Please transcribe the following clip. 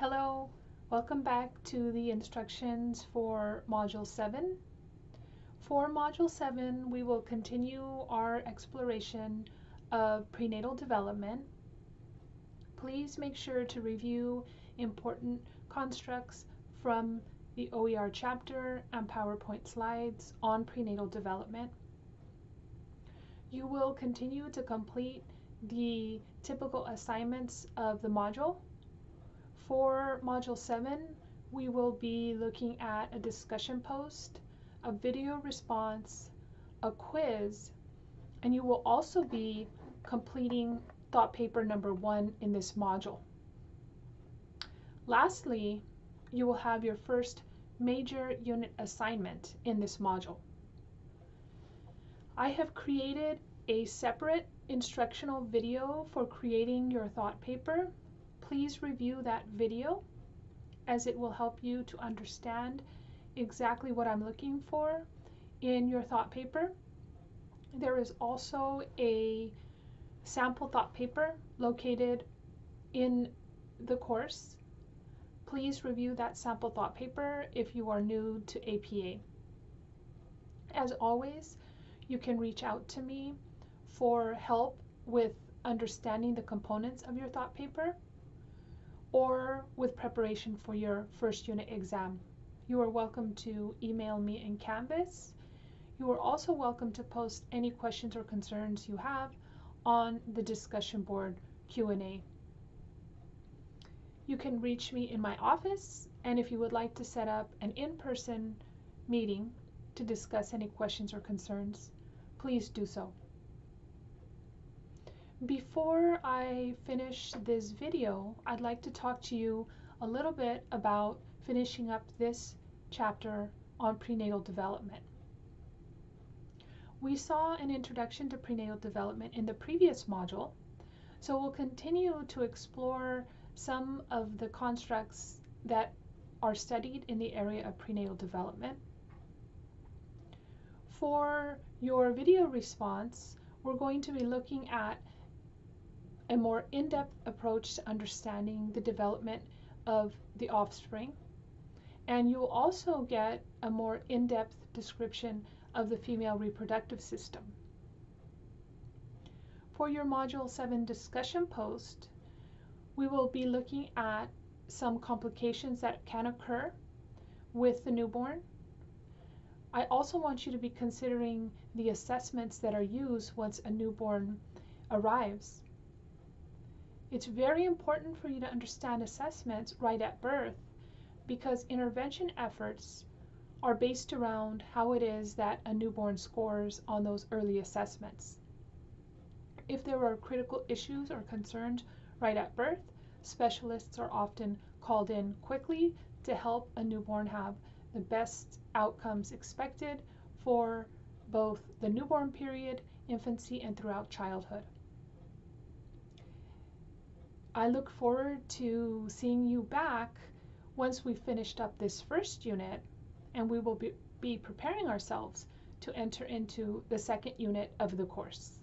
Hello, welcome back to the instructions for Module 7. For Module 7, we will continue our exploration of prenatal development. Please make sure to review important constructs from the OER chapter and PowerPoint slides on prenatal development. You will continue to complete the typical assignments of the module for Module 7, we will be looking at a discussion post, a video response, a quiz, and you will also be completing thought paper number one in this module. Lastly, you will have your first major unit assignment in this module. I have created a separate instructional video for creating your thought paper please review that video as it will help you to understand exactly what I'm looking for in your thought paper. There is also a sample thought paper located in the course. Please review that sample thought paper if you are new to APA. As always, you can reach out to me for help with understanding the components of your thought paper or with preparation for your first unit exam. You are welcome to email me in Canvas. You are also welcome to post any questions or concerns you have on the discussion board Q&A. You can reach me in my office and if you would like to set up an in-person meeting to discuss any questions or concerns, please do so. Before I finish this video, I'd like to talk to you a little bit about finishing up this chapter on prenatal development. We saw an introduction to prenatal development in the previous module, so we'll continue to explore some of the constructs that are studied in the area of prenatal development. For your video response, we're going to be looking at a more in-depth approach to understanding the development of the offspring. And you'll also get a more in-depth description of the female reproductive system. For your Module 7 discussion post, we will be looking at some complications that can occur with the newborn. I also want you to be considering the assessments that are used once a newborn arrives. It's very important for you to understand assessments right at birth because intervention efforts are based around how it is that a newborn scores on those early assessments. If there are critical issues or concerns right at birth, specialists are often called in quickly to help a newborn have the best outcomes expected for both the newborn period, infancy, and throughout childhood. I look forward to seeing you back once we've finished up this first unit and we will be, be preparing ourselves to enter into the second unit of the course.